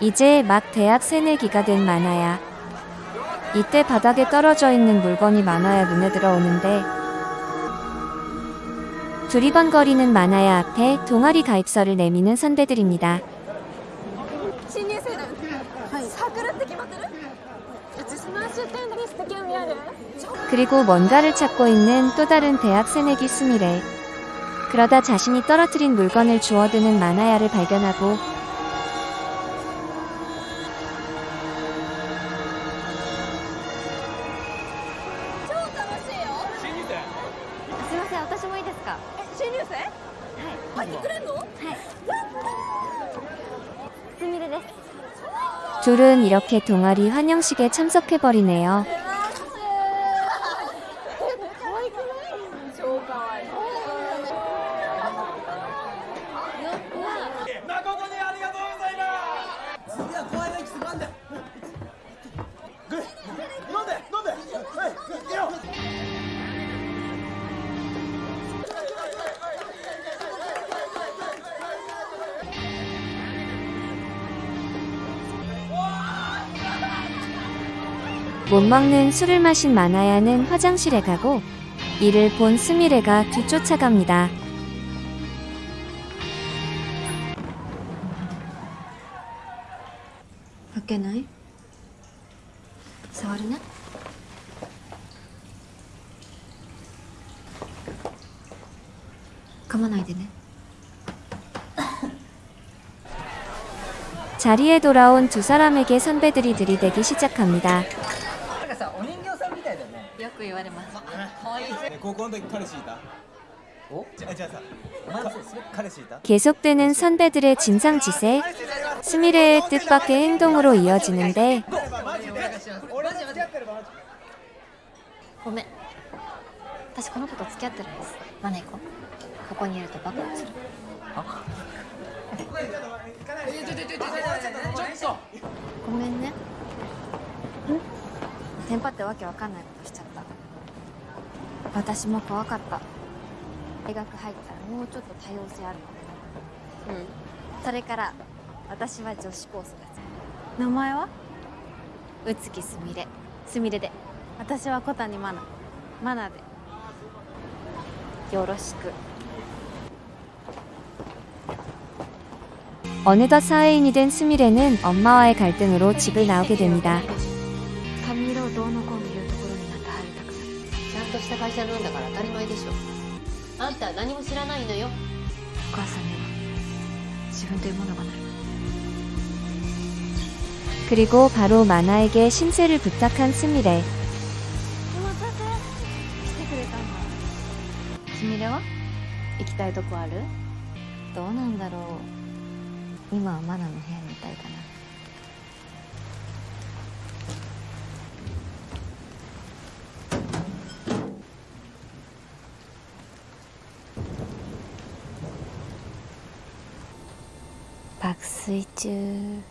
이제 막 대학 새내기가 된 만화야. 이때 바닥에 떨어져 있는 물건이 만화야 눈에 들어오는데 두리번거리는 만화야 앞에 동아리 가입서를 내미는 선배들입니다. 그리고 뭔가를 찾고 있는 또 다른 대학 새내기 스미레. 그러다 자신이 떨어뜨린 물건을 주워드는 마나야를 발견하고 아, 네. 둘은 이렇게 동아리 환영식에 참석해버리네요. 안돼 못 먹는 술을 마신 마나야는 화장실에 가고 이를 본 스미레가 뒤쫓아갑니다. 開けない触るね 噛まないでね 자리에 돌아온 두 사람에게 선배들이 들이대기 시작합니다. なんかさお人形さんみたいだよねよく言われますえ高校の時彼氏いたおじゃじゃあさお前もそれ彼氏いた 계속되는 선배들의 진상짓에 스미레의 뜻밖의 행동으로 이어지는데 俺と付き合ってればマジごめん私この子と付き合ってるんですマネ行こうここにいるとバカをするごめんねんテンパってわけわかんないことしちゃった私も怖かった大学入ったらもうちょっと多様性あるかもうんそれから 私は女子コースが好き名前は宇月すみれすみれで私は小谷マナマナでよろしく 어느덧 사회인이 된 스미레는 엄마와의 갈등으로 집을 나오게 됩니다. 髪色をどうのこうの言うところになって入りたくないちゃんとした会社なんだから当たり前でしょあんたは何も知らないのよお母さんには自分というものがない 그리고 바로 마나에게 신세를 부탁한 스미레. お待たせ来てくれたんだすみれは行きたいとこあるどうなんだろう今はマナの部屋にいたいかな 박수이 중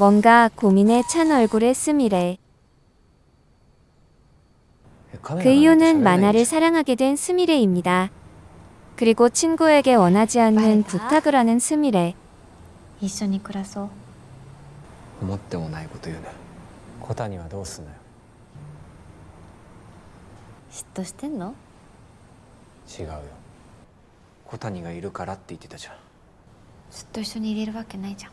뭔가 고민에 찬 얼굴의 스미레. 그 이유는 만화를 사랑하게 된 스미레입니다. 그리고 친구에게 원하지 않는 부탁을 하는 스미레. 一緒に暮らそう思ってもないこと言うね小谷はどうすんのよ嫉妬してんの違うよ小谷がいるからって言ってたじゃんずっと一緒にいれるわけないじゃん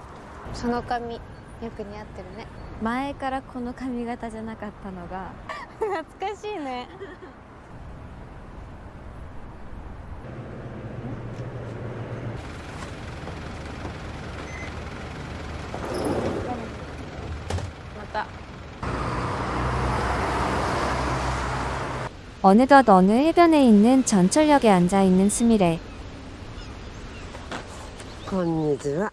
その髪よく似合ってるね前からこの髪型じゃなかったのが懐かしいねまた 어느덧 어느 해변에 있는 전철역에 앉아 있는 스미레. こんにちは。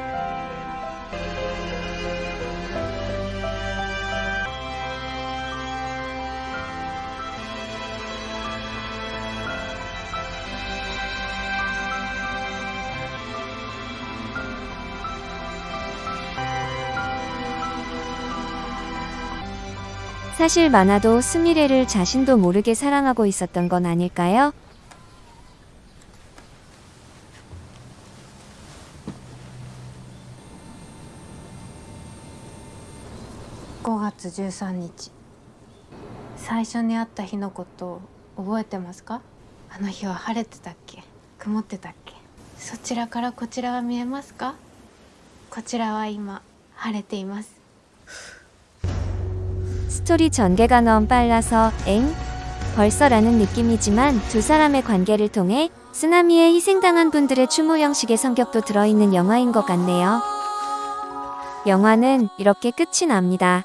사실 만화도 스미레를 자신도 모르게 사랑하고 있었던 건 아닐까요? 5月13日最初に会った日のこと覚えてますかあの日は晴れてたっけ曇ってたっけそちらからこちらは見えますかこちらは今晴れています 스토리 전개가 너무 빨라서 엥? 벌써라는 느낌이지만 두 사람의 관계를 통해 쓰나미에 희생당한 분들의 추모 형식의 성격도 들어있는 영화인 것 같네요. 영화는 이렇게 끝이 납니다.